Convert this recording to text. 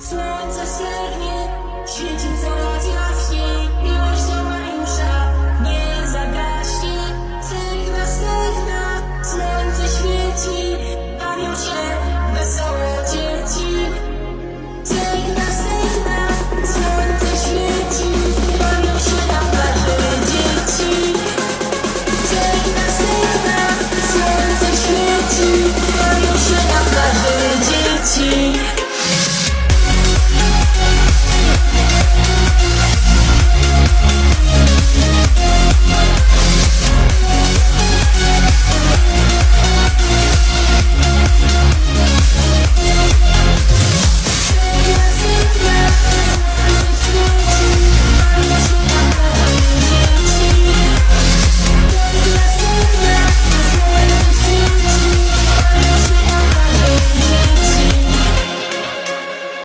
Slow